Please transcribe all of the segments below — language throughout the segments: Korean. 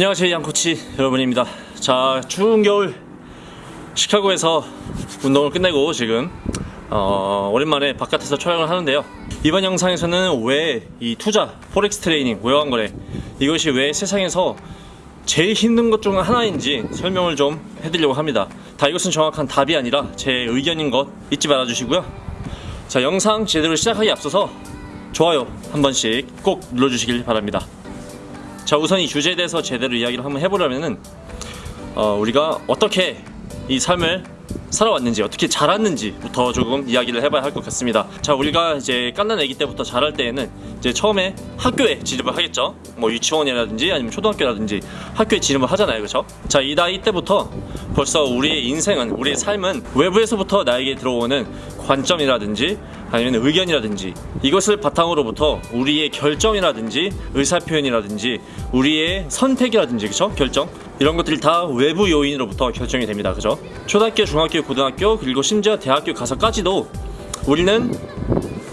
안녕하세요 양코치 여러분입니다. 자 추운 겨울 시카고에서 운동을 끝내고 지금 어, 오랜만에 바깥에서 촬영을 하는데요. 이번 영상에서는 왜 이 투자 포렉스 트레이닝 외환거래 이것이 왜 세상에서 제일 힘든 것 중 하나인지 설명을 좀 해드리려고 합니다. 다 이것은 정확한 답이 아니라 제 의견인 것 잊지 말아 주시고요. 자 영상 제대로 시작하기 앞서서 좋아요 한 번씩 꼭 눌러주시길 바랍니다 자 우선 이 주제에 대해서 제대로 이야기를 한번 해보려면은 어, 우리가 어떻게 이 삶을 살아왔는지 어떻게 자랐는지부터 조금 이야기를 해봐야 할 것 같습니다. 자 우리가 이제 깐난 아기 때부터 자랄 때에는 이제 처음에 학교에 진입을 하겠죠? 뭐 유치원이라든지 아니면 초등학교라든지 학교에 진입을 하잖아요. 그렇죠 자 이 나이 때부터 벌써 우리의 인생은 우리의 삶은 외부에서부터 나에게 들어오는 관점이라든지 아니면 의견이라든지 이것을 바탕으로부터 우리의 결정이라든지 의사표현이라든지 우리의 선택이라든지 그쵸? 결정? 이런 것들이 다 외부 요인으로부터 결정이 됩니다. 그죠? 초등학교 중학교 고등학교 그리고 심지어 대학교 가서까지도 우리는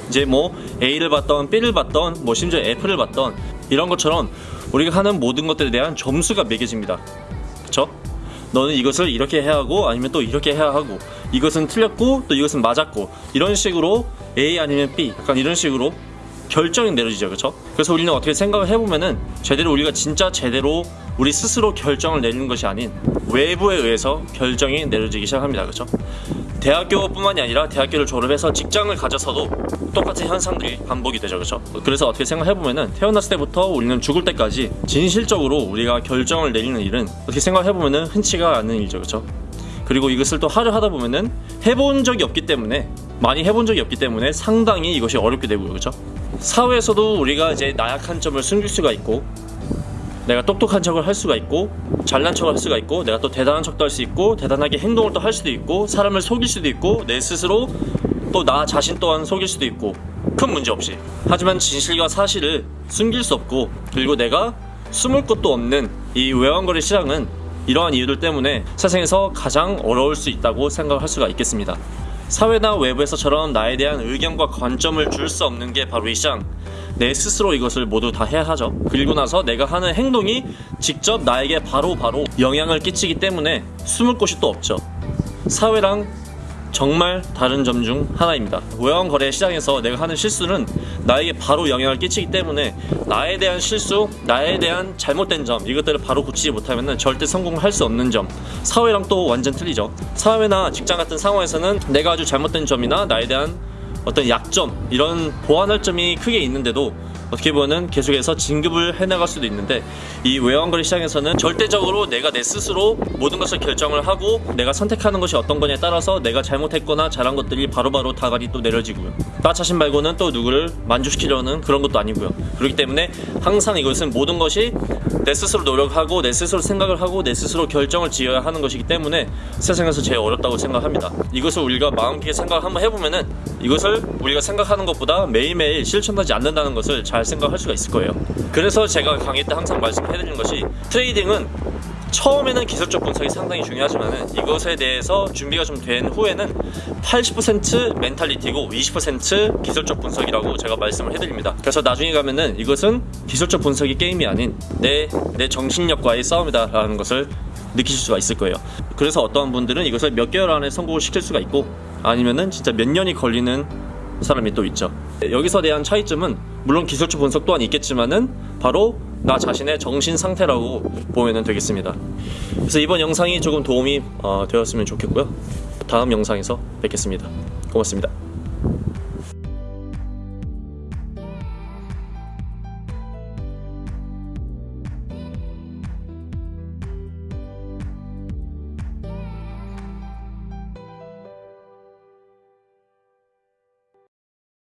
이제 뭐 A를 받던 B를 받던 뭐 심지어 F를 받던 이런 것처럼 우리가 하는 모든 것들에 대한 점수가 매겨집니다. 그쵸 너는 이것을 이렇게 해야 하고 아니면 또 이렇게 해야 하고 이것은 틀렸고 또 이것은 맞았고 이런 식으로 A 아니면 B 약간 이런 식으로 결정이 내려지죠 그렇죠 그래서 우리는 어떻게 생각을 해보면은 제대로 우리가 진짜 제대로 우리 스스로 결정을 내리는 것이 아닌 외부에 의해서 결정이 내려지기 시작합니다 그렇죠 대학교뿐만이 아니라 대학교를 졸업해서 직장을 가져서도 똑같은 현상들이 반복이 되죠. 그렇죠? 그래서 어떻게 생각해보면은 태어났을 때부터 우리는 죽을 때까지 진실적으로 우리가 결정을 내리는 일은 어떻게 생각해보면은 흔치가 않은 일이죠. 그렇죠? 그리고 이것을 또 하려 하다 보면은 해본 적이 없기 때문에 많이 해본 적이 없기 때문에 상당히 이것이 어렵게 되고요. 그렇죠? 사회에서도 우리가 이제 나약한 점을 숨길 수가 있고 내가 똑똑한 척을 할 수가 있고 잘난 척을 할 수가 있고 내가 또 대단한 척도 할 수 있고 대단하게 행동을 또 할 수도 있고 사람을 속일 수도 있고 내 스스로 또 나 자신 또한 속일 수도 있고 큰 문제 없이. 하지만 진실과 사실을 숨길 수 없고 그리고 내가 숨을 것도 없는 이 외환거래 시장은 이러한 이유들 때문에 세상에서 가장 어려울 수 있다고 생각할 수가 있겠습니다. 사회나 외부에서처럼 나에 대한 의견과 관점을 줄 수 없는 게 바로 이 시장 내 스스로 이것을 모두 다 해야 하죠. 그리고 나서 내가 하는 행동이 직접 나에게 바로바로 바로 영향을 끼치기 때문에 숨을 곳이 또 없죠. 사회랑 정말 다른 점 중 하나입니다. 외환 거래 시장에서 내가 하는 실수는 나에게 바로 영향을 끼치기 때문에 나에 대한 실수, 나에 대한 잘못된 점 이것들을 바로 고치지 못하면 절대 성공을 할 수 없는 점. 사회랑 또 완전 틀리죠. 사회나 직장 같은 상황에서는 내가 아주 잘못된 점이나 나에 대한 어떤 약점 이런 보완할 점이 크게 있는데도 어떻게 보면 계속해서 진급을 해나갈 수도 있는데 이 외환거래 시장에서는 절대적으로 내가 내 스스로 모든 것을 결정을 하고 내가 선택하는 것이 어떤 거냐에 따라서 내가 잘못했거나 잘한 것들이 바로바로 다갈이 또 내려지고요. 나 자신 말고는 또 누구를 만족시키려는 그런 것도 아니고요. 그렇기 때문에 항상 이것은 모든 것이 내 스스로 노력하고 내 스스로 생각을 하고 내 스스로 결정을 지어야 하는 것이기 때문에 세상에서 제일 어렵다고 생각합니다. 이것을 우리가 마음 깊게 생각을 한번 해보면은 이것을 우리가 생각하는 것보다 매일매일 실천하지 않는다는 것을 잘 생각할 수가 있을 거예요. 그래서 제가 강의 때 항상 말씀해드리는 것이 트레이딩은 처음에는 기술적 분석이 상당히 중요하지만 이것에 대해서 준비가 좀 된 후에는 80% 멘탈리티고 20% 기술적 분석이라고 제가 말씀을 해드립니다. 그래서 나중에 가면은 이것은 기술적 분석이 게임이 아닌 내, 내 정신력과의 싸움이다 라는 것을 느끼실 수가 있을 거예요. 그래서 어떠한 분들은 이것을 몇 개월 안에 성공을 시킬 수가 있고 아니면은 진짜 몇 년이 걸리는 사람이 또 있죠. 여기서 대한 차이점은 물론 기술적 분석 또한 있겠지만은 바로 나 자신의 정신 상태라고 보면 되겠습니다. 그래서 이번 영상이 조금 도움이 어, 되었으면 좋겠고요. 다음 영상에서 뵙겠습니다. 고맙습니다